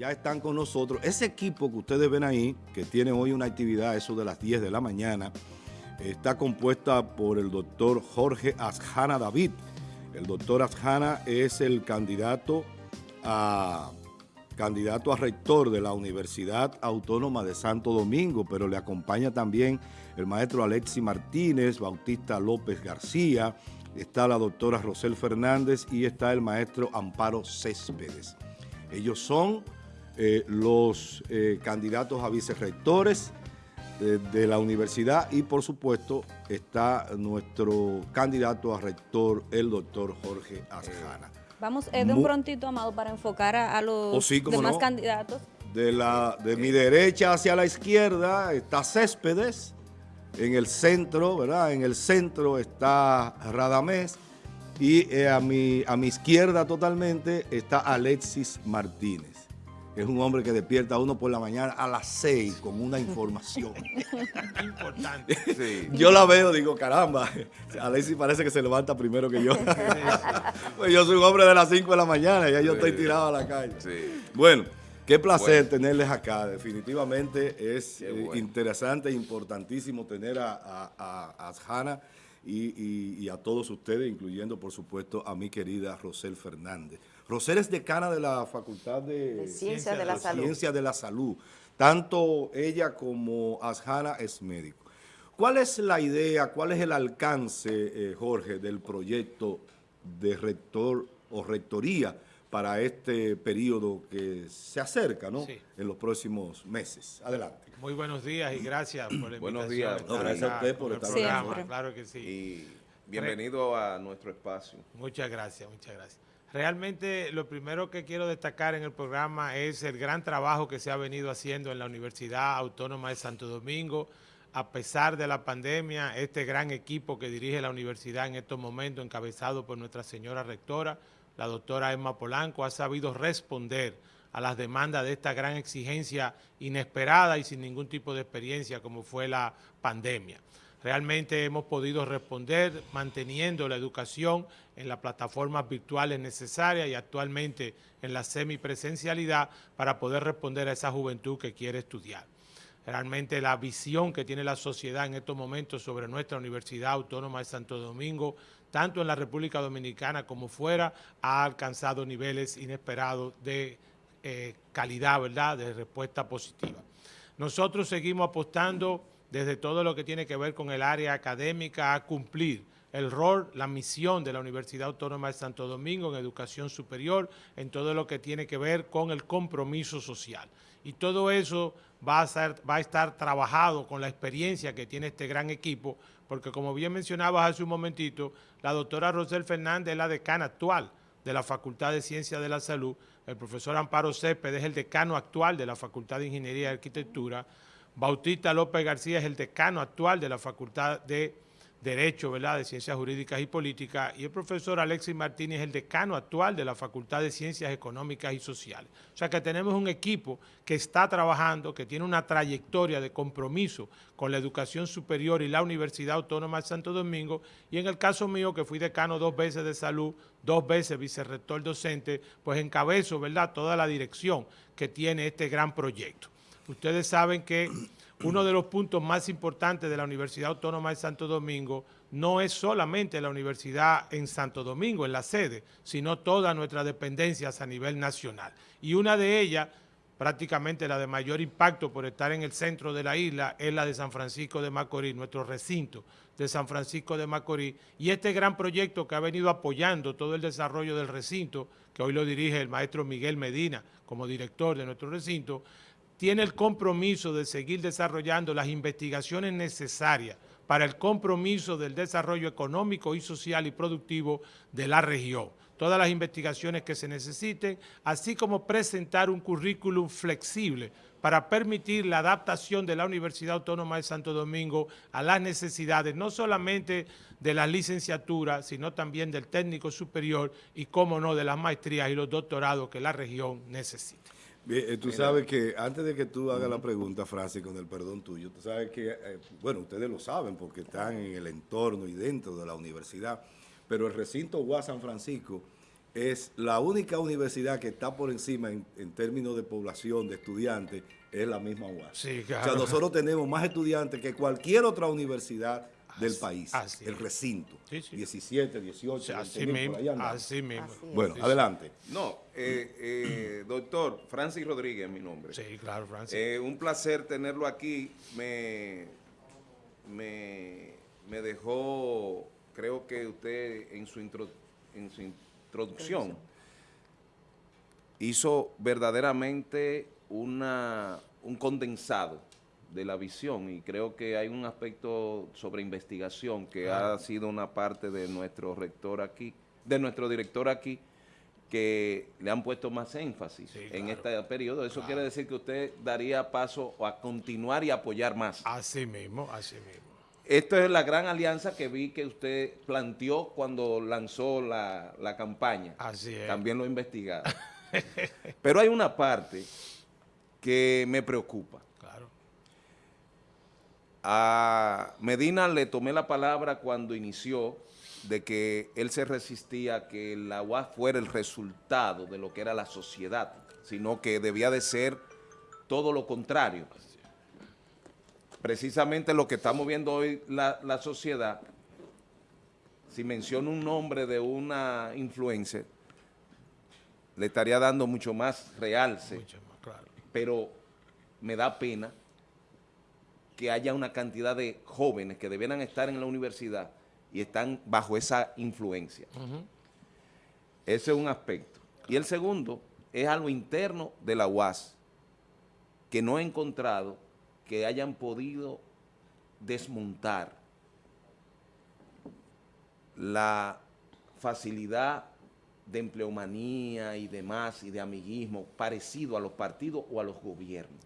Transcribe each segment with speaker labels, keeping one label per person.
Speaker 1: ya están con nosotros. Ese equipo que ustedes ven ahí, que tiene hoy una actividad, eso de las 10 de la mañana, está compuesta por el doctor Jorge Asjana David. El doctor Asjana es el candidato a, candidato a rector de la Universidad Autónoma de Santo Domingo, pero le acompaña también el maestro Alexi Martínez, Bautista López García, está la doctora Rosel Fernández y está el maestro Amparo Céspedes. Ellos son eh, los eh, candidatos a vicerrectores de, la universidad y por supuesto está nuestro candidato a rector, el doctor Jorge Asjana.
Speaker 2: Vamos de un prontito, Amado, para enfocar a, los
Speaker 1: oh,
Speaker 2: demás candidatos.
Speaker 1: De, la, de mi derecha hacia la izquierda está Céspedes, en el centro, ¿verdad? En el centro está Radamés y eh, a, mi, a mi izquierda totalmente está Alexis Martínez. Es un hombre que despierta a uno por la mañana a las seis con una información. Importante. Yo la veo, digo, caramba, Alexis parece que se levanta primero que yo. pues yo soy un hombre de las cinco de la mañana y ya yo estoy tirado a la calle. Bueno. Qué placer tenerles acá, definitivamente es eh, interesante e importantísimo tener a, a, y, a todos ustedes, incluyendo por supuesto a mi querida Rosel Fernández. Rosel es decana de la Facultad de,
Speaker 2: Ciencias de, la, Salud.
Speaker 1: Ciencia de la Salud. Tanto ella como Asjana es médico. ¿Cuál es la idea, cuál es el alcance, eh, Jorge, del proyecto de rector o rectoría para este periodo que se acerca, ¿no? En los próximos meses. Adelante.
Speaker 3: Muy buenos días y gracias por la invitación.
Speaker 1: Buenos días. gracias a usted por estar
Speaker 3: programa. Claro que sí.
Speaker 4: Y bienvenido a nuestro espacio.
Speaker 3: Muchas gracias, muchas gracias. Realmente lo primero que quiero destacar en el programa es el gran trabajo que se ha venido haciendo en la Universidad Autónoma de Santo Domingo, a pesar de la pandemia, este gran equipo que dirige la universidad en estos momentos, encabezado por nuestra señora rectora, la doctora Emma Polanco ha sabido responder a las demandas de esta gran exigencia inesperada y sin ningún tipo de experiencia como fue la pandemia. Realmente hemos podido responder manteniendo la educación en las plataformas virtuales necesarias y actualmente en la semipresencialidad para poder responder a esa juventud que quiere estudiar. Realmente la visión que tiene la sociedad en estos momentos sobre nuestra Universidad Autónoma de Santo Domingo tanto en la República Dominicana como fuera, ha alcanzado niveles inesperados de eh, calidad, ¿verdad?, de respuesta positiva. Nosotros seguimos apostando desde todo lo que tiene que ver con el área académica a cumplir el rol, la misión de la Universidad Autónoma de Santo Domingo en educación superior, en todo lo que tiene que ver con el compromiso social. Y todo eso va a, ser, va a estar trabajado con la experiencia que tiene este gran equipo, porque como bien mencionabas hace un momentito, la doctora Rosel Fernández es la decana actual de la Facultad de Ciencias de la Salud, el profesor Amparo Céspedes es el decano actual de la Facultad de Ingeniería y Arquitectura, Bautista López García es el decano actual de la Facultad de Derecho, ¿verdad?, de Ciencias Jurídicas y Políticas, y el profesor Alexis Martínez es el decano actual de la Facultad de Ciencias Económicas y Sociales. O sea que tenemos un equipo que está trabajando, que tiene una trayectoria de compromiso con la educación superior y la Universidad Autónoma de Santo Domingo, y en el caso mío, que fui decano dos veces de salud, dos veces vicerrector docente, pues encabezo, ¿verdad?, toda la dirección que tiene este gran proyecto. Ustedes saben que uno de los puntos más importantes de la Universidad Autónoma de Santo Domingo no es solamente la universidad en Santo Domingo, en la sede, sino todas nuestras dependencias a nivel nacional. Y una de ellas, prácticamente la de mayor impacto por estar en el centro de la isla, es la de San Francisco de Macorís, nuestro recinto de San Francisco de Macorís. Y este gran proyecto que ha venido apoyando todo el desarrollo del recinto, que hoy lo dirige el maestro Miguel Medina como director de nuestro recinto, tiene el compromiso de seguir desarrollando las investigaciones necesarias para el compromiso del desarrollo económico y social y productivo de la región. Todas las investigaciones que se necesiten, así como presentar un currículum flexible para permitir la adaptación de la Universidad Autónoma de Santo Domingo a las necesidades no solamente de la licenciatura, sino también del técnico superior y, cómo no, de las maestrías y los doctorados que la región necesita.
Speaker 1: Eh, tú sabes que, antes de que tú hagas la pregunta, Francis, con el perdón tuyo, tú sabes que, eh, bueno, ustedes lo saben porque están en el entorno y dentro de la universidad, pero el recinto UAS San Francisco es la única universidad que está por encima en, términos de población, de estudiantes, es la misma UAS.
Speaker 3: Sí,
Speaker 1: O sea, nosotros tenemos más estudiantes que cualquier otra universidad del país,
Speaker 3: así
Speaker 1: el recinto.
Speaker 3: Sí, sí.
Speaker 1: 17, 18,
Speaker 3: así, mismo, así mismo.
Speaker 1: Bueno, adelante.
Speaker 4: No, eh, eh, doctor, Francis Rodríguez es mi nombre.
Speaker 3: Sí, claro, Francis.
Speaker 4: Eh, un placer tenerlo aquí. Me, me, me dejó, creo que usted en su, intro, en su introducción hizo verdaderamente una, un condensado de la visión y creo que hay un aspecto sobre investigación que ha sido una parte de nuestro rector aquí, de nuestro director aquí, que le han puesto más énfasis en este periodo. Eso quiere decir que usted daría paso a continuar y apoyar más.
Speaker 3: Así mismo, así mismo.
Speaker 4: Esto es la gran alianza que vi que usted planteó cuando lanzó la, la campaña.
Speaker 3: Así es.
Speaker 4: También lo he investigado. Pero hay una parte que me preocupa. A Medina le tomé la palabra cuando inició de que él se resistía a que la UAS fuera el resultado de lo que era la sociedad, sino que debía de ser todo lo contrario. Precisamente lo que estamos viendo hoy la, la sociedad, si menciono un nombre de una influencer, le estaría dando mucho más realce, mucho más, claro. pero me da pena que haya una cantidad de jóvenes que debieran estar en la universidad y están bajo esa influencia. Ese es un aspecto. Y el segundo es algo interno de la UAS, que no he encontrado que hayan podido desmontar la facilidad de empleomanía y demás y de amiguismo parecido a los partidos o a los gobiernos.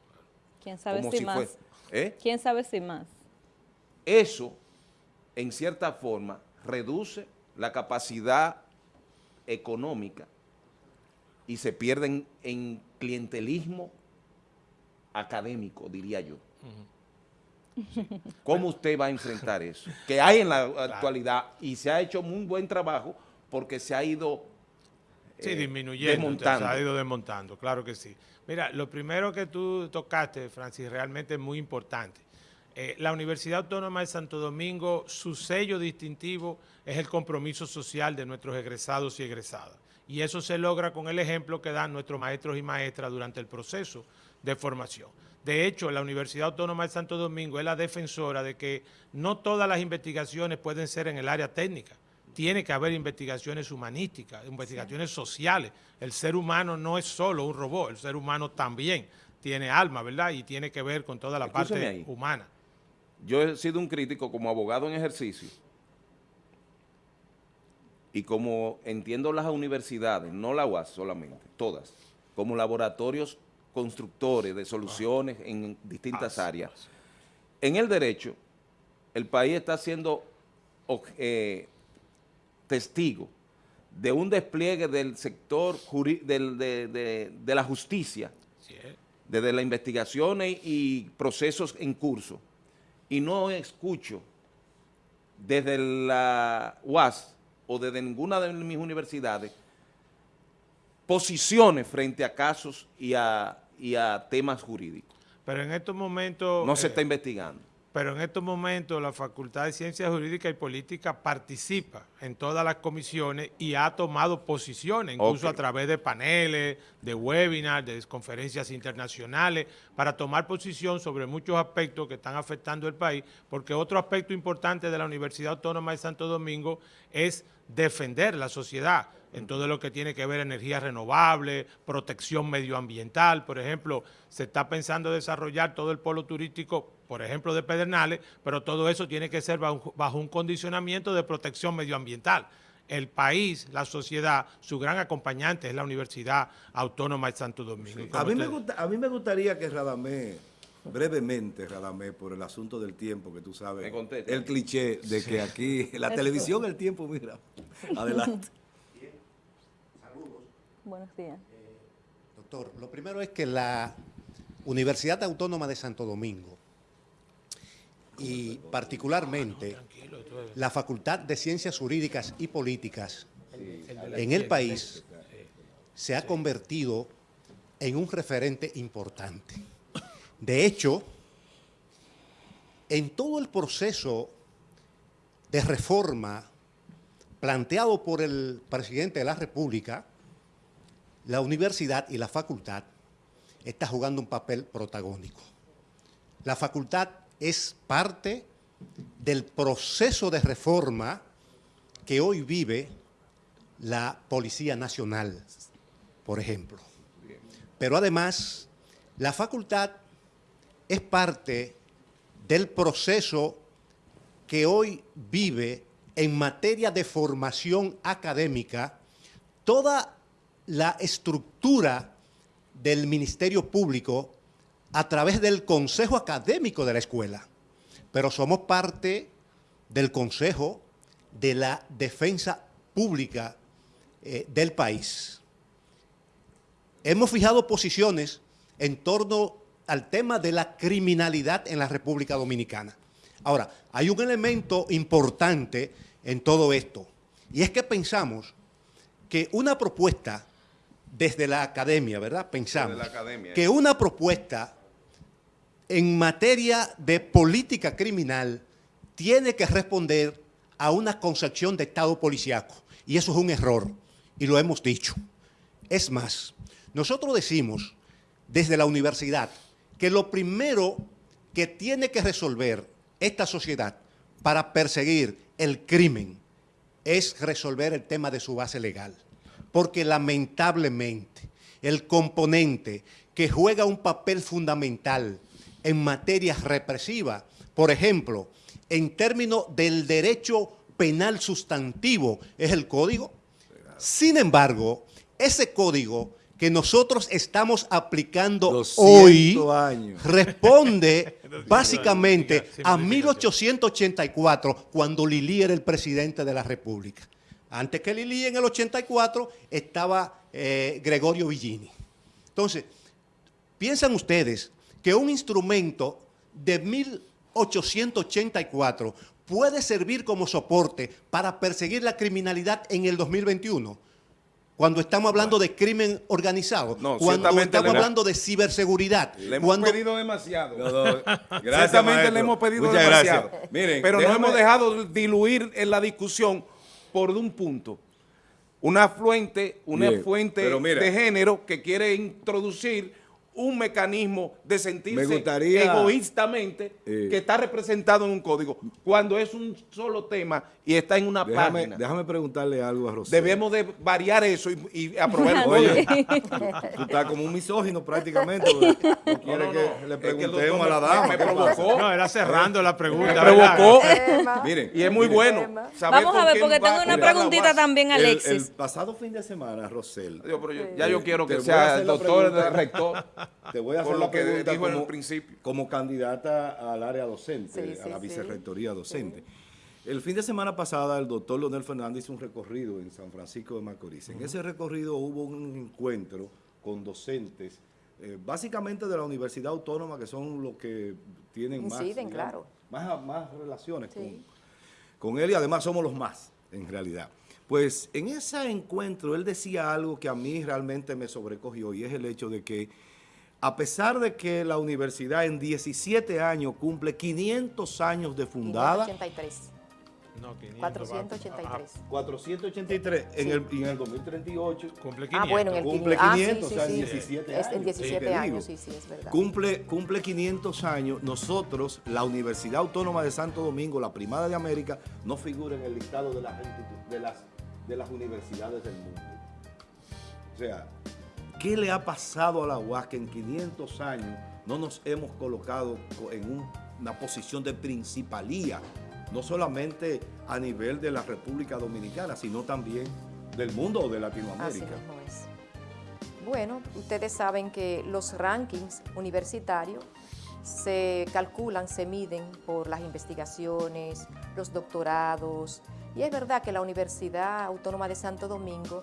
Speaker 2: ¿Quién sabe si, más? ¿Eh? ¿Quién sabe si más?
Speaker 4: Eso, en cierta forma, reduce la capacidad económica y se pierden en clientelismo académico, diría yo. ¿Cómo usted va a enfrentar eso? Que hay en la actualidad y se ha hecho muy buen trabajo porque se ha ido
Speaker 3: Sí, disminuyendo, se ha ido desmontando, claro que sí. Mira, lo primero que tú tocaste, Francis, realmente es muy importante. Eh, la Universidad Autónoma de Santo Domingo, su sello distintivo es el compromiso social de nuestros egresados y egresadas. Y eso se logra con el ejemplo que dan nuestros maestros y maestras durante el proceso de formación. De hecho, la Universidad Autónoma de Santo Domingo es la defensora de que no todas las investigaciones pueden ser en el área técnica tiene que haber investigaciones humanísticas, investigaciones sociales. El ser humano no es solo un robot, el ser humano también tiene alma, ¿verdad? Y tiene que ver con toda la parte humana.
Speaker 4: Yo he sido un crítico como abogado en ejercicio y como entiendo las universidades, no la UAS solamente, todas, como laboratorios constructores de soluciones en distintas áreas. En el derecho, el país está siendo eh, testigo de un despliegue del sector de, la justicia, desde las investigaciones y procesos en curso, y no escucho desde la UAS o desde ninguna de mis universidades posiciones frente a casos y a, temas jurídicos.
Speaker 3: Pero en estos momentos...
Speaker 4: No se está eh, investigando
Speaker 3: pero en estos momentos la Facultad de Ciencias Jurídicas y Políticas participa en todas las comisiones y ha tomado posiciones, incluso a través de paneles, de webinars, de conferencias internacionales, para tomar posición sobre muchos aspectos que están afectando el país, porque otro aspecto importante de la Universidad Autónoma de Santo Domingo es defender la sociedad en todo lo que tiene que ver energía renovable, protección medioambiental, por ejemplo, se está pensando desarrollar todo el polo turístico, por ejemplo, de Pedernales, pero todo eso tiene que ser bajo, un condicionamiento de protección medioambiental. El país, la sociedad, su gran acompañante es la Universidad Autónoma de Santo Domingo.
Speaker 1: A, mí me a mí me gustaría que Radamé brevemente, Radamé, por el asunto del tiempo, que tú sabes, el cliché de que aquí, la televisión, el tiempo, mira, adelante.
Speaker 5: Buenos días. Eh,
Speaker 6: doctor, lo primero es que la Universidad Autónoma de Santo Domingo y particularmente la Facultad de Ciencias Jurídicas y Políticas en el país se ha convertido en un referente importante. De hecho, en todo el proceso de reforma planteado por el presidente de la República, la universidad y la facultad está jugando un papel protagónico. La facultad es parte del proceso de reforma que hoy vive la Policía Nacional, por ejemplo. Pero además, la facultad es parte del proceso que hoy vive en materia de formación académica toda la estructura del Ministerio Público a través del Consejo Académico de la Escuela. Pero somos parte del Consejo de la Defensa Pública eh, del país. Hemos fijado posiciones en torno al tema de la criminalidad en la República Dominicana. Ahora, hay un elemento importante en todo esto, y es que pensamos que una propuesta desde la academia, ¿verdad? Pensamos que una propuesta en materia de política criminal tiene que responder a una concepción de Estado policiaco, y eso es un error, y lo hemos dicho. Es más, nosotros decimos desde la universidad que lo primero que tiene que resolver esta sociedad para perseguir el crimen es resolver el tema de su base legal. Porque lamentablemente el componente que juega un papel fundamental en materia represiva, por ejemplo, en términos del derecho penal sustantivo, es el código. Sin embargo, ese código que nosotros estamos aplicando hoy responde básicamente a 1884, cuando Lili era el presidente de la República. Antes que Lili, en el 84, estaba eh, Gregorio Villini. Entonces, ¿piensan ustedes que un instrumento de 1884 puede servir como soporte para perseguir la criminalidad en el 2021? Cuando estamos hablando de crimen organizado, cuando estamos hablando de ciberseguridad.
Speaker 4: Le hemos pedido demasiado.
Speaker 1: gracias,
Speaker 4: le hemos pedido demasiado. Miren, pero no hemos dejado diluir en la discusión por un punto. Una fuente, una fuente de género que quiere introducir un mecanismo de sentirse egoístamente eh, que está representado en un código, cuando es un solo tema y está en una página.
Speaker 1: Déjame preguntarle algo a Rosel.
Speaker 4: Debemos de variar eso y, y aprobar
Speaker 1: Oye, tú estás como un misógino prácticamente. No quiere que le preguntemos a la dama.
Speaker 3: Me provocó. No, era cerrando la pregunta.
Speaker 4: Me provocó. Miren, y es muy bueno
Speaker 2: Vamos a ver, porque tengo una preguntita también, Alexis.
Speaker 1: El, pasado fin de semana, Rosel.
Speaker 4: ya yo quiero que sea el doctor, el rector.
Speaker 1: Te voy a hacer lo que dijo como, en el principio. Como candidata al área docente, a la vicerrectoría docente. El fin de semana pasada el doctor Leonel Fernández hizo un recorrido en San Francisco de Macorís. En ese recorrido hubo un encuentro con docentes, eh, básicamente de la Universidad Autónoma, que son los que tienen más, más, relaciones con, con él y además somos los más, en realidad. Pues en ese encuentro él decía algo que a mí realmente me sobrecogió y es el hecho de que a pesar de que la universidad en 17 años cumple 500 años de fundada.
Speaker 2: 583.
Speaker 1: No, 483. 483. En, el, en el 2038 cumple 500. Ah, bueno, en el cumple 500, ah, sí, sí, o sea, en 17 años.
Speaker 2: En 17 años, sí, sí, es verdad.
Speaker 1: Cumple, cumple 500 años. Nosotros, la Universidad Autónoma de Santo Domingo, la primada de América, no figura en el listado de las, de las, de las universidades del mundo. O sea, ¿Qué le ha pasado a la UAS que en 500 años no nos hemos colocado en una posición de principalía, no solamente a nivel de la República Dominicana, sino también del mundo de Latinoamérica?
Speaker 2: Así es. Bueno, ustedes saben que los rankings universitarios se calculan, se miden por las investigaciones, los doctorados, y es verdad que la Universidad Autónoma de Santo Domingo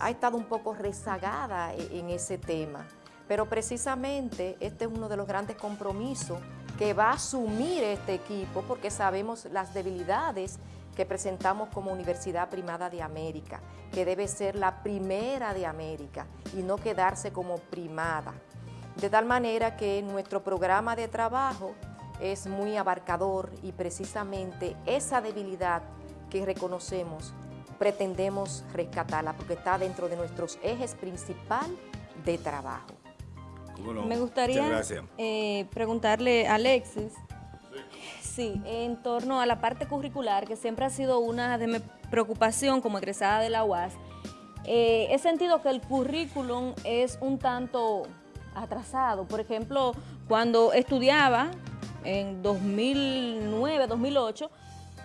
Speaker 2: ha estado un poco rezagada e, en ese tema. Pero precisamente este es uno de los grandes compromisos que va a asumir este equipo porque sabemos las debilidades que presentamos como Universidad Primada de América, que debe ser la primera de América y no quedarse como primada. De tal manera que nuestro programa de trabajo es muy abarcador y precisamente esa debilidad que reconocemos pretendemos rescatarla porque está dentro de nuestros ejes principal de trabajo.
Speaker 5: Me gustaría eh, preguntarle a Alexis, sí. en torno a la parte curricular, que siempre ha sido una de mi preocupación como egresada de la UAS, eh, he sentido que el currículum es un tanto atrasado. Por ejemplo, cuando estudiaba en 2009, 2008,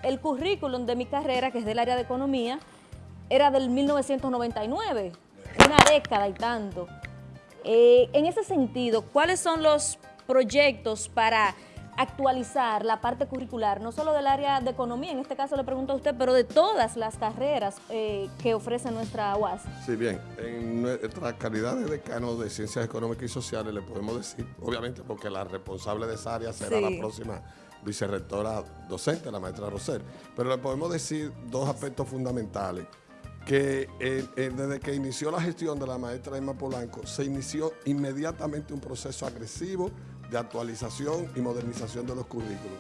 Speaker 5: el currículum de mi carrera, que es del área de economía, era del 1999, una década y tanto. Eh, en ese sentido, ¿cuáles son los proyectos para actualizar la parte curricular, no solo del área de economía, en este caso le pregunto a usted, pero de todas las carreras eh, que ofrece nuestra UAS.
Speaker 7: Sí, bien, en nuestra calidad de decano de Ciencias Económicas y Sociales le podemos decir, obviamente porque la responsable de esa área será la próxima vicerrectora docente, la maestra Roser, pero le podemos decir dos aspectos fundamentales que eh, eh, desde que inició la gestión de la maestra Emma Polanco, se inició inmediatamente un proceso agresivo de actualización y modernización de los currículos.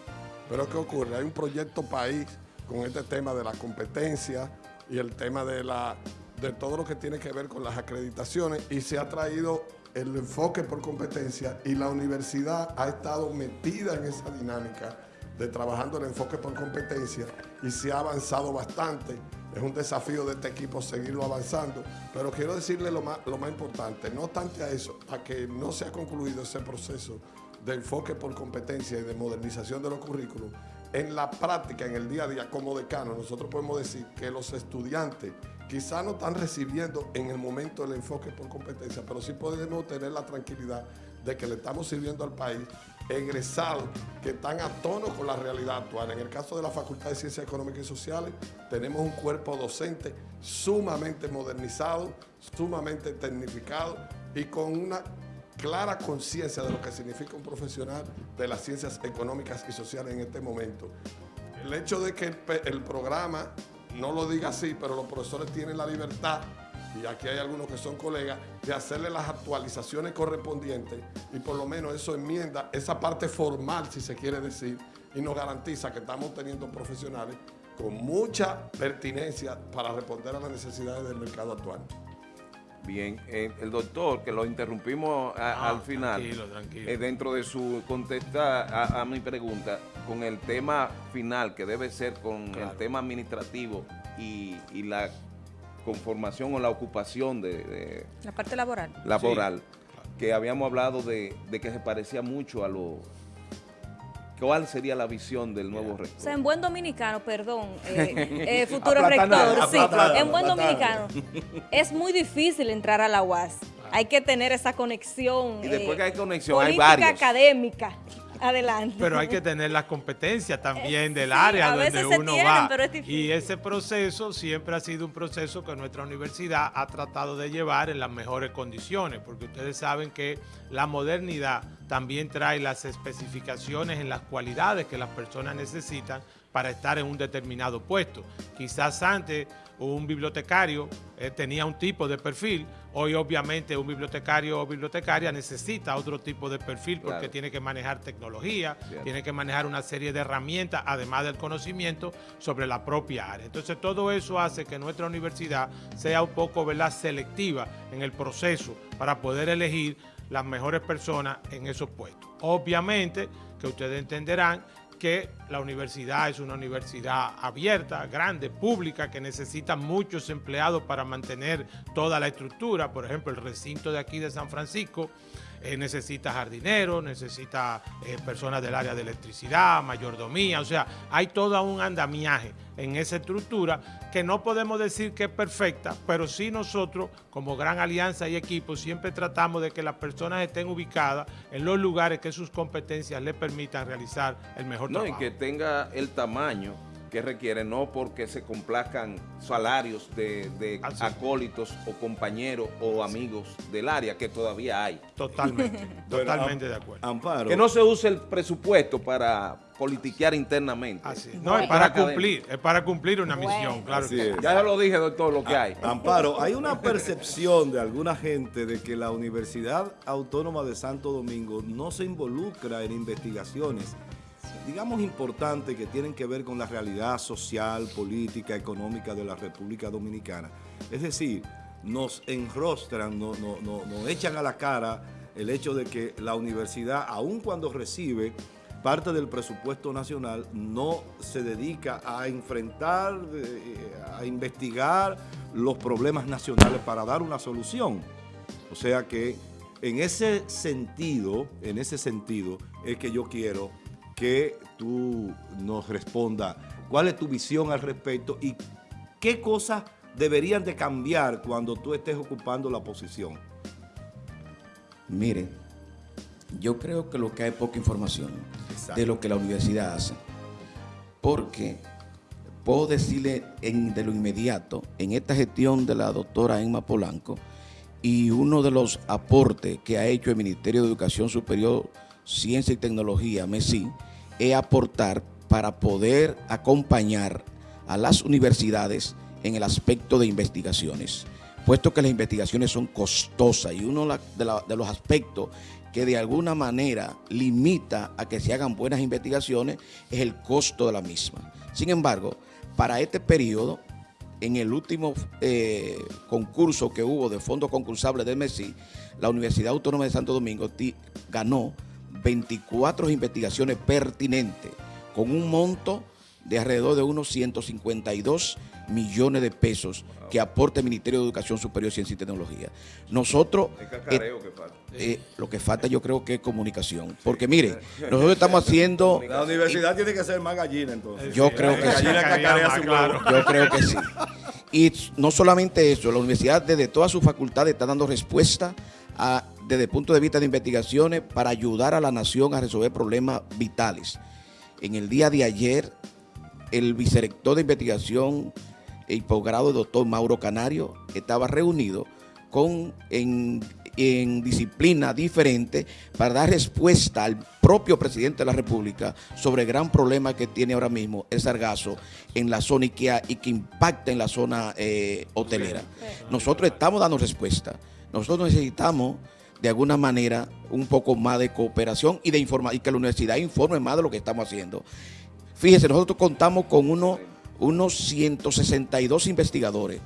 Speaker 7: Pero ¿qué ocurre? Hay un proyecto país con este tema de la competencia y el tema de, la, de todo lo que tiene que ver con las acreditaciones y se ha traído el enfoque por competencia y la universidad ha estado metida en esa dinámica de trabajando el enfoque por competencia y se ha avanzado bastante. Es un desafío de este equipo seguirlo avanzando, pero quiero decirle lo más, lo más importante, no obstante a eso, a que no se ha concluido ese proceso de enfoque por competencia y de modernización de los currículos, en la práctica, en el día a día como decano, nosotros podemos decir que los estudiantes quizá no están recibiendo en el momento el enfoque por competencia, pero sí podemos tener la tranquilidad de que le estamos sirviendo al país egresados que están a tono con la realidad actual. En el caso de la Facultad de Ciencias Económicas y Sociales, tenemos un cuerpo docente sumamente modernizado, sumamente tecnificado y con una clara conciencia de lo que significa un profesional de las ciencias económicas y sociales en este momento. El hecho de que el, programa no lo diga así, pero los profesores tienen la libertad y aquí hay algunos que son colegas, de hacerle las actualizaciones correspondientes y por lo menos eso enmienda esa parte formal, si se quiere decir, y nos garantiza que estamos teniendo profesionales con mucha pertinencia para responder a las necesidades del mercado actual.
Speaker 4: Bien, eh, el doctor, que lo interrumpimos ah, al final, eh, dentro de su contesta a, mi pregunta, con el tema final, que debe ser con el tema administrativo y, la conformación o la ocupación de...
Speaker 5: la parte laboral.
Speaker 4: Laboral, que habíamos hablado de, de que se parecía mucho a lo ¿Cuál sería la visión del nuevo rector?
Speaker 5: O sea, en buen dominicano, perdón, eh, eh, futuro rector, sí, en buen dominicano, es muy difícil entrar a la UAS. Hay que tener esa conexión.
Speaker 4: Y después que hay conexión, hay varios.
Speaker 5: académica. Adelante.
Speaker 3: Pero hay que tener las competencias también del área donde uno va. y ese proceso siempre ha sido un proceso que nuestra universidad ha tratado de llevar en las mejores condiciones, porque ustedes saben que la modernidad también trae las especificaciones en las cualidades que las personas necesitan para estar en un determinado puesto. Quizás antes un bibliotecario eh, tenía un tipo de perfil, hoy obviamente un bibliotecario o bibliotecaria necesita otro tipo de perfil porque tiene que manejar tecnología, tiene que manejar una serie de herramientas, además del conocimiento sobre la propia área. Entonces todo eso hace que nuestra universidad sea un poco selectiva en el proceso para poder elegir las mejores personas en esos puestos. Obviamente que ustedes entenderán que la universidad es una universidad abierta, grande, pública, que necesita muchos empleados para mantener toda la estructura. Por ejemplo, el recinto de aquí de San Francisco eh, necesita jardineros, necesita eh, personas del área de electricidad, mayordomía, o sea, hay todo un andamiaje en esa estructura que no podemos decir que es perfecta, pero sí nosotros como gran alianza y equipo siempre tratamos de que las personas estén ubicadas en los lugares que sus competencias les permitan realizar el mejor trabajo.
Speaker 4: No, y que tenga el tamaño que requiere, no porque se complazcan salarios de, acólitos o compañeros o amigos del área, que todavía hay.
Speaker 3: Totalmente, totalmente de acuerdo.
Speaker 4: Amparo. Que no se use el presupuesto para politiquear internamente.
Speaker 3: No, es para cumplir, es para cumplir una misión, claro.
Speaker 4: Ya lo dije, doctor, lo que hay.
Speaker 1: Amparo, hay una percepción de alguna gente de que la Universidad Autónoma de Santo Domingo no se involucra en investigaciones digamos, importantes que tienen que ver con la realidad social, política, económica de la República Dominicana. Es decir, nos enrostran, nos, echan a la cara el hecho de que la universidad, aun cuando recibe parte del presupuesto nacional, no se dedica a enfrentar, eh, a investigar los problemas nacionales para dar una solución. O sea que en ese sentido, en ese sentido, es que yo quiero que tú nos respondas cuál es tu visión al respecto y qué cosas deberían de cambiar cuando tú estés ocupando la posición.
Speaker 8: Mire, yo creo que lo que hay poca información de lo que la universidad hace. Porque puedo decirle de lo inmediato, en esta gestión de la doctora Emma Polanco, y uno de los aportes que ha hecho el Ministerio de Educación Superior, Ciencia y Tecnología, MESI, es aportar para poder acompañar a las universidades en el aspecto de investigaciones, puesto que las investigaciones son costosas y uno de, los aspectos que de alguna manera limita a que se hagan buenas investigaciones es el costo de la misma. Sin embargo, para este periodo, en el último eh, concurso que hubo de fondos concursables del MESI, la Universidad Autónoma de Santo Domingo ganó 24 investigaciones pertinentes con un monto de alrededor de unos 152 millones de pesos que aporta el Ministerio de Educación Superior, Ciencia y Tecnología. Nosotros...
Speaker 4: Eh,
Speaker 8: eh, lo que falta yo creo que es comunicación. Porque mire, nosotros estamos haciendo...
Speaker 1: La universidad tiene que ser más gallina entonces.
Speaker 8: Yo creo que sí. Yo creo que sí. Y no solamente eso, la universidad desde todas sus facultades está dando respuesta a desde el punto de vista de investigaciones para ayudar a la nación a resolver problemas vitales. En el día de ayer, el vicerector de investigación y posgrado, doctor Mauro Canario, estaba reunido con, en, en disciplina diferente para dar respuesta al propio presidente de la República sobre el gran problema que tiene ahora mismo el sargazo en la zona IKEA y que impacta en la zona eh, hotelera. Nosotros estamos dando respuesta. Nosotros necesitamos de alguna manera un poco más de cooperación y de informar y que la universidad informe más de lo que estamos haciendo. Fíjese, nosotros contamos con uno, unos 162 investigadores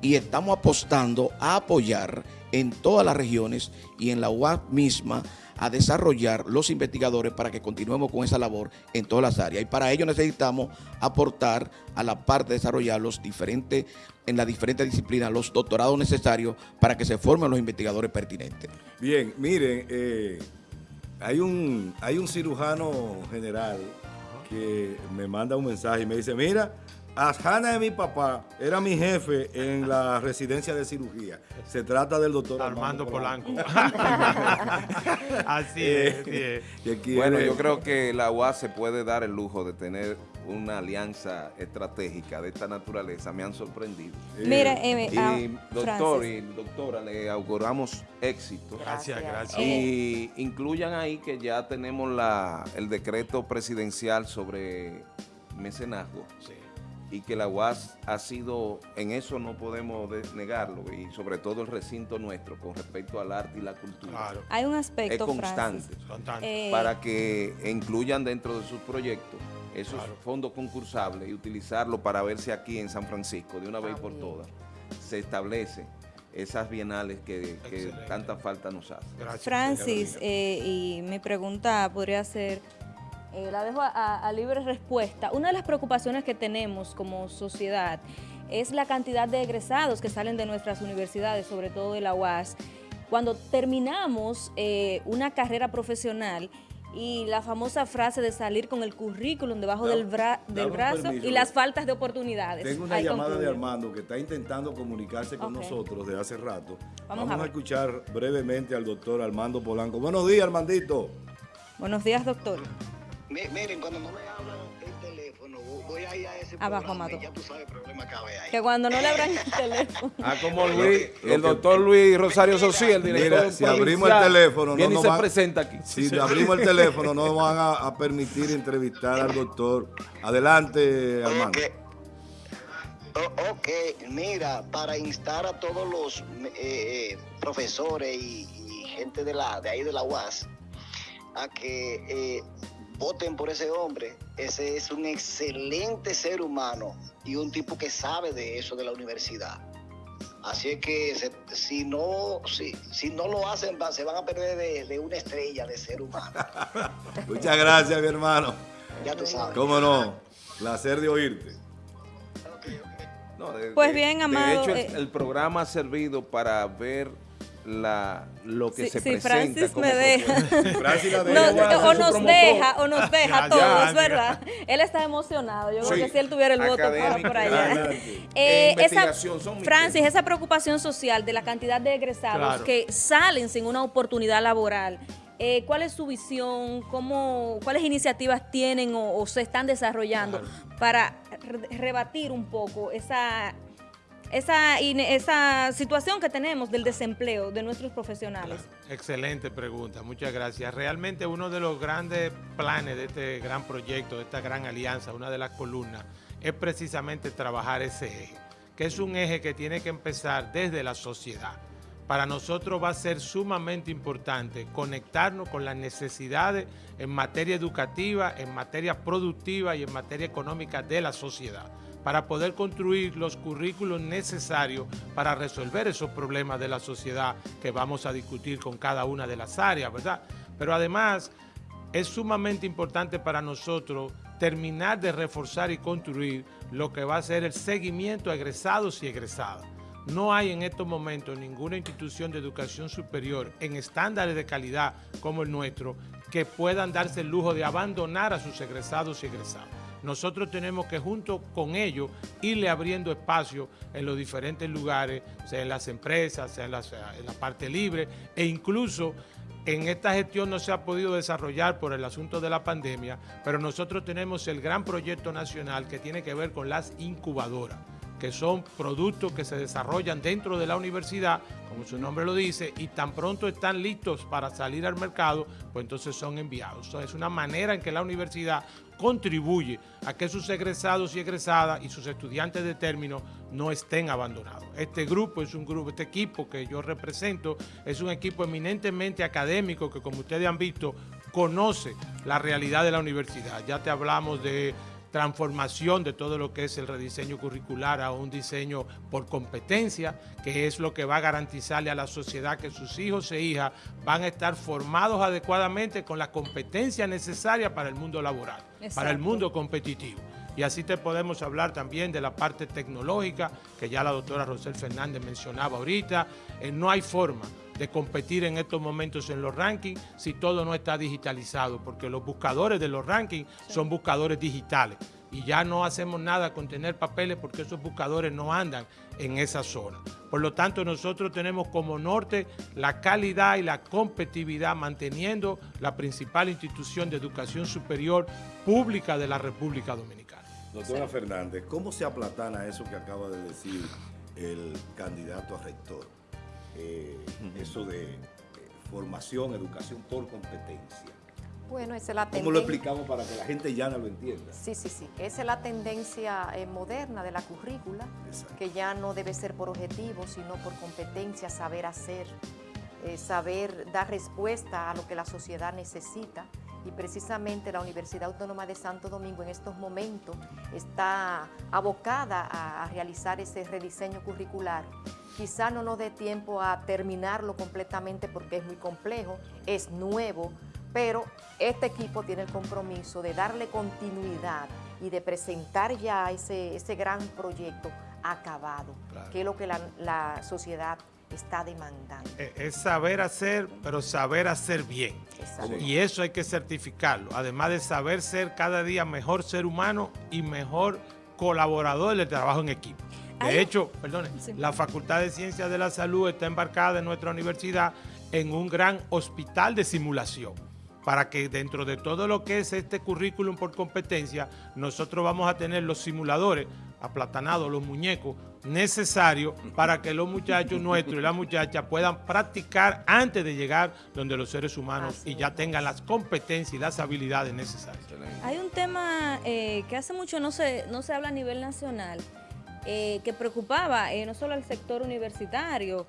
Speaker 8: y estamos apostando a apoyar en todas las regiones y en la UAP misma a desarrollar los investigadores para que continuemos con esa labor en todas las áreas. Y para ello necesitamos aportar a la parte de desarrollar los diferentes, en las diferentes disciplinas los doctorados necesarios para que se formen los investigadores pertinentes.
Speaker 1: Bien, miren, eh, hay, un, hay un cirujano general que me manda un mensaje y me dice, mira, Asjana de mi papá era mi jefe en la residencia de cirugía. Se trata del doctor
Speaker 3: Armando, Polanco. así
Speaker 4: es. bueno, yo creo que la UAS se puede dar el lujo de tener una alianza estratégica de esta naturaleza. Me han sorprendido.
Speaker 5: Mira, eh,
Speaker 4: y ah, doctor y doctora, le auguramos éxito.
Speaker 3: Gracias, gracias.
Speaker 4: Y incluyan ahí que ya tenemos la, el decreto presidencial sobre mecenazgo. Sí y que la UAS ha sido, en eso no podemos negarlo, y sobre todo el recinto nuestro con respecto al arte y la cultura.
Speaker 5: Hay un aspecto,
Speaker 4: es constante, eh, para que incluyan dentro de sus proyectos esos fondos concursables y utilizarlo para verse aquí en San Francisco de una vez por todas. Se establece esas bienales que, tanta falta nos hace.
Speaker 5: Francis, eh, y mi pregunta podría ser eh, la dejo a, libre respuesta. Una de las preocupaciones que tenemos como sociedad es la cantidad de egresados que salen de nuestras universidades, sobre todo de la UAS, cuando terminamos eh, una carrera profesional y la famosa frase de salir con el currículum debajo del, brazo y las faltas de oportunidades.
Speaker 1: Tengo una llamada de Armando que está intentando comunicarse con nosotros de hace rato. Vamos, a, a, escuchar brevemente al doctor Armando Polanco. Buenos días, Armandito.
Speaker 5: Buenos días, doctor
Speaker 9: miren, cuando no me hablan el teléfono,
Speaker 5: voy a ir a ese Abajo, Mato. Ya tú sabes el problema que ahí. Que cuando no le abran el teléfono.
Speaker 4: Ah, como Luis, el doctor Luis Rosario Sosí, el director Mira,
Speaker 1: si abrimos el teléfono,
Speaker 4: no nos se presenta aquí.
Speaker 1: Si abrimos el teléfono, no van a, permitir entrevistar al doctor. Adelante, Armando.
Speaker 9: ok, mira, para instar a todos los eh, eh, profesores y, gente de, la, de ahí de la UAS a que eh, voten por ese hombre. Ese es un excelente ser humano y un tipo que sabe de eso de la universidad. Así es que si, no, si, si no lo hacen, se van a perder de, una estrella de ser humano.
Speaker 1: Muchas gracias, mi hermano.
Speaker 9: Ya tú sabes.
Speaker 1: ¿Cómo no? Placer de oírte.
Speaker 5: pues bien, Amado.
Speaker 4: De hecho, el eh, programa ha servido para ver la, lo que se presenta.
Speaker 5: Francis me deja. o nos deja, o nos deja a todos, ¿verdad? Él está emocionado. Yo creo que si él tuviera el voto por allá. Eh, esa, Francis, esa preocupación social de la cantidad de egresados que salen sin una oportunidad laboral. Eh, ¿Cuál es su visión? ¿Cómo, ¿Cuáles iniciativas tienen o, se están desarrollando para rebatir un poco esa esa, esa situación que tenemos del desempleo de nuestros profesionales?
Speaker 3: Excelente pregunta, muchas gracias. Realmente uno de los grandes planes de este gran proyecto, de esta gran alianza, una de las columnas, es precisamente trabajar ese eje, que es un eje que tiene que empezar desde la sociedad. Para nosotros va a ser sumamente importante conectarnos con las necesidades en materia educativa, en materia productiva y en materia económica de la sociedad para poder construir los currículos necesarios para resolver esos problemas de la sociedad que vamos a discutir con cada una de las áreas, ¿verdad? Pero además es sumamente importante para nosotros terminar de reforzar y construir lo que va a ser el seguimiento a egresados y egresadas. No hay en estos momentos ninguna institución de educación superior en estándares de calidad como el nuestro que puedan darse el lujo de abandonar a sus egresados y egresadas. Nosotros tenemos que junto con ellos irle abriendo espacio en los diferentes lugares, sea en las empresas, sea en la, parte libre e incluso en esta gestión no se ha podido desarrollar por el asunto de la pandemia, pero nosotros tenemos el gran proyecto nacional que tiene que ver con las incubadoras que son productos que se desarrollan dentro de la universidad, como su nombre lo dice, y tan pronto están listos para salir al mercado, pues entonces son enviados. es una manera en que la universidad contribuye a que sus egresados y egresadas y sus estudiantes de término no estén abandonados. Este grupo es un grupo, este equipo que yo represento es un equipo eminentemente académico que como ustedes han visto conoce la realidad de la universidad. Ya te hablamos de transformación de todo lo que es el rediseño curricular a un diseño por competencia, que es lo que va a garantizarle a la sociedad que sus hijos e hijas van a estar formados adecuadamente con la competencia necesaria para el mundo laboral, para el mundo competitivo. Y así te podemos hablar también de la parte tecnológica, que ya la doctora Rosel Fernández mencionaba ahorita. Eh, no hay forma de competir en estos momentos en los rankings si todo no está digitalizado, porque los buscadores de los rankings son buscadores digitales y ya no hacemos nada con tener papeles porque esos buscadores no andan en esa zona. Por lo tanto, nosotros tenemos como norte la calidad y la competitividad manteniendo la principal institución de educación superior pública de la República Dominicana.
Speaker 1: Doctora Fernández, ¿cómo se aplatana eso que acaba de decir el candidato a rector? Eh, eso de eh, formación, educación por competencia.
Speaker 2: Bueno, esa es la
Speaker 1: tendencia. ¿Cómo lo explicamos para que la gente ya no lo entienda?
Speaker 2: Sí, sí, sí. Esa es la tendencia eh, moderna de la currícula, que ya no debe ser por objetivo, sino por competencia, saber hacer, saber dar respuesta a lo que la sociedad necesita y precisamente la Universidad Autónoma de Santo Domingo en estos momentos está abocada a, realizar ese rediseño curricular. Quizá no nos dé tiempo a terminarlo completamente porque es muy complejo, es nuevo, pero este equipo tiene el compromiso de darle continuidad y de presentar ya ese, ese gran proyecto acabado, que es lo que la, la sociedad está demandando.
Speaker 3: Eh, es saber hacer, pero saber hacer bien. Y eso hay que certificarlo. Además de saber ser cada día mejor ser humano y mejor colaborador del trabajo en equipo. De hecho, perdone, la Facultad de Ciencias de la Salud está embarcada en nuestra universidad en un gran hospital de simulación para que dentro de todo lo que es este currículum por competencia, nosotros vamos a tener los simuladores aplatanados, los muñecos necesarios para que los muchachos nuestros y las muchachas puedan practicar antes de llegar donde los seres humanos y ya tengan las competencias y las habilidades necesarias.
Speaker 5: Hay un tema eh, que hace mucho no se, no se habla a nivel nacional, eh, que preocupaba eh, no solo al sector universitario,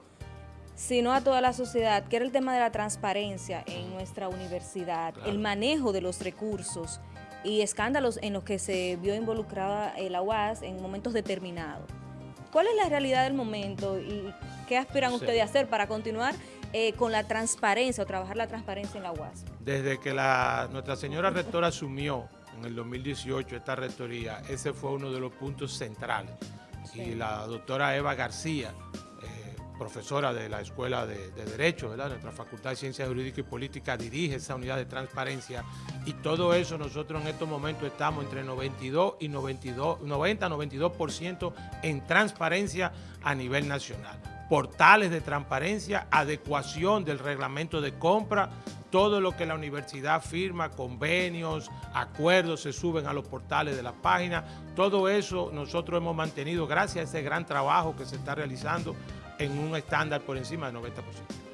Speaker 5: sino a toda la sociedad, que era el tema de la transparencia en nuestra universidad, el manejo de los recursos y escándalos en los que se vio involucrada la UAS en momentos determinados. ¿Cuál es la realidad del momento y qué aspiran ustedes a hacer para continuar eh, con la transparencia o trabajar la transparencia en la UAS?
Speaker 3: Desde que la, Nuestra Señora Rectora asumió en el 2018 esta rectoría, ese fue uno de los puntos centrales. Y la doctora Eva García, profesora de la Escuela de, Derecho, ¿verdad? Nuestra Facultad de Ciencias Jurídicas y Políticas dirige esa unidad de transparencia y todo eso nosotros en estos momentos estamos entre 92 y 92, 90, 92% en transparencia a nivel nacional. Portales de transparencia, adecuación del reglamento de compra, todo lo que la universidad firma, convenios, acuerdos, se suben a los portales de la página. Todo eso nosotros hemos mantenido gracias a ese gran trabajo que se está realizando en un estándar por encima del 90%.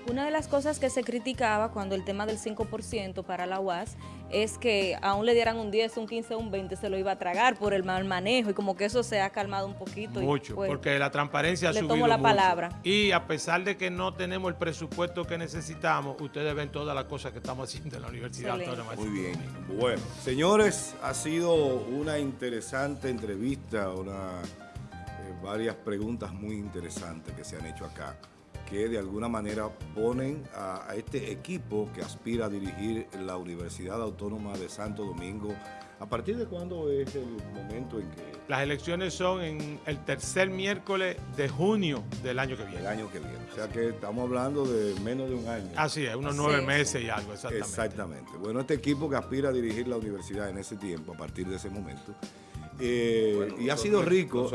Speaker 5: Una de las cosas que se criticaba cuando el tema del 5% para la UAS es que aún le dieran un 10, un 15, un 20, se lo iba a tragar por el mal manejo y como que eso se ha calmado un poquito.
Speaker 3: Mucho,
Speaker 5: pues,
Speaker 3: porque la transparencia ha le subido
Speaker 5: la
Speaker 3: mucho.
Speaker 5: palabra.
Speaker 3: Y a pesar de que no tenemos el presupuesto que necesitamos, ustedes ven todas las cosas que estamos haciendo en la Universidad Autónoma.
Speaker 1: Muy bien. Bueno, señores, ha sido una interesante entrevista, una varias preguntas muy interesantes que se han hecho acá, que de alguna manera ponen a, este equipo que aspira a dirigir la Universidad Autónoma de Santo Domingo. ¿A partir de cuándo es el momento en que...?
Speaker 3: Las elecciones son en el tercer miércoles de junio del año que viene.
Speaker 1: El año que viene. O sea que estamos hablando de menos de un año.
Speaker 3: Así es, unos nueve meses y algo, exactamente.
Speaker 1: Exactamente. Bueno, este equipo que aspira a dirigir la universidad en ese tiempo, a partir de ese momento, eh, y ha sido rico,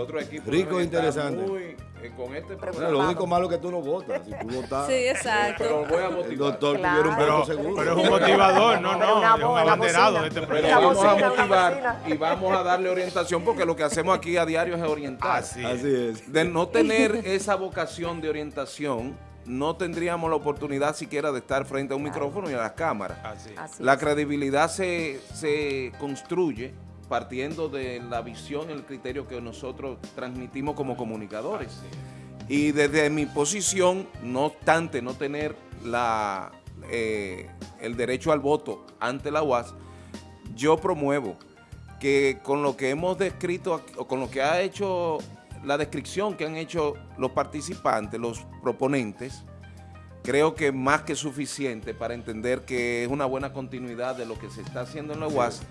Speaker 1: rico e interesante.
Speaker 4: Eh, con este
Speaker 1: lo único malo es que tú no votas. Si tú votas,
Speaker 5: sí, exacto.
Speaker 4: Pero voy a motivar.
Speaker 1: El doctor claro. un
Speaker 3: pero,
Speaker 1: seguro.
Speaker 3: Pero es un motivador, no, no, es un abanderado de este
Speaker 4: proyecto. vamos a motivar y vamos a darle orientación porque lo que hacemos aquí a diario es orientar.
Speaker 1: Así, es.
Speaker 4: De no tener esa vocación de orientación, no tendríamos la oportunidad siquiera de estar frente a un micrófono y a las cámaras. Así. La credibilidad se, se construye partiendo de la visión, el criterio que nosotros transmitimos como comunicadores. Y desde mi posición, no obstante no tener la, eh, el derecho al voto ante la UAS, yo promuevo que con lo que hemos descrito, o con lo que ha hecho la descripción que han hecho los participantes, los proponentes, creo que más que suficiente para entender que es una buena continuidad de lo que se está haciendo en la UAS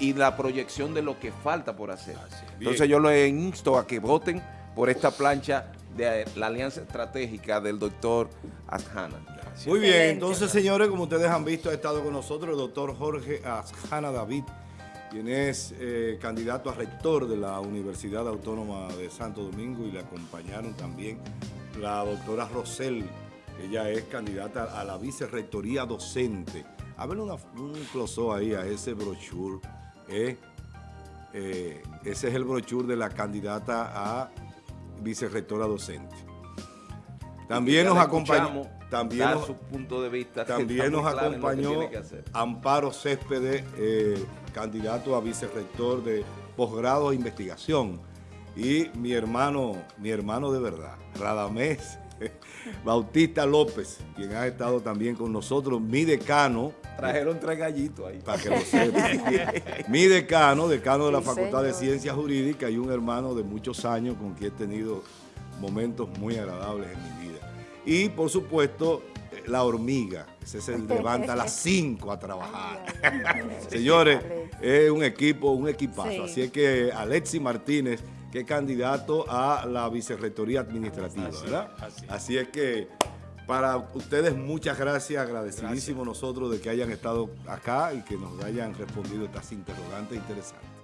Speaker 4: y la proyección de lo que falta por hacer. Entonces yo le insto a que voten por esta plancha de la alianza estratégica del doctor Asjana.
Speaker 1: Muy bien, entonces señores, como ustedes han visto, ha estado con nosotros el doctor Jorge Asjana David, quien es eh, candidato a rector de la Universidad Autónoma de Santo Domingo y le acompañaron también la doctora Rosel, ella es candidata a la vicerrectoría docente. A ver un close ahí a ese brochure eh, eh, ese es el brochure de la candidata a vicerrectora docente. También nos acompañó, también
Speaker 4: su punto de vista.
Speaker 1: También nos acompañó Amparo Céspedes, eh, candidato a vicerrector de posgrado e investigación. Y mi hermano, mi hermano de verdad, Radamés Bautista López, quien ha estado también con nosotros, mi decano.
Speaker 4: Trajeron tres gallitos ahí.
Speaker 1: Para que lo sepan. mi decano, decano de la Facultad de Ciencias Jurídicas y un hermano de muchos años con quien he tenido momentos muy agradables en mi vida. Y por supuesto, la hormiga, ese se levanta a las 5 a trabajar. Señores, es un equipo, un equipazo. Así es que Alexi Martínez que es candidato a la vicerrectoría administrativa, ¿verdad? Así, es que para ustedes muchas gracias, agradecidísimos nosotros de que hayan estado acá y que nos hayan respondido estas interrogantes interesantes.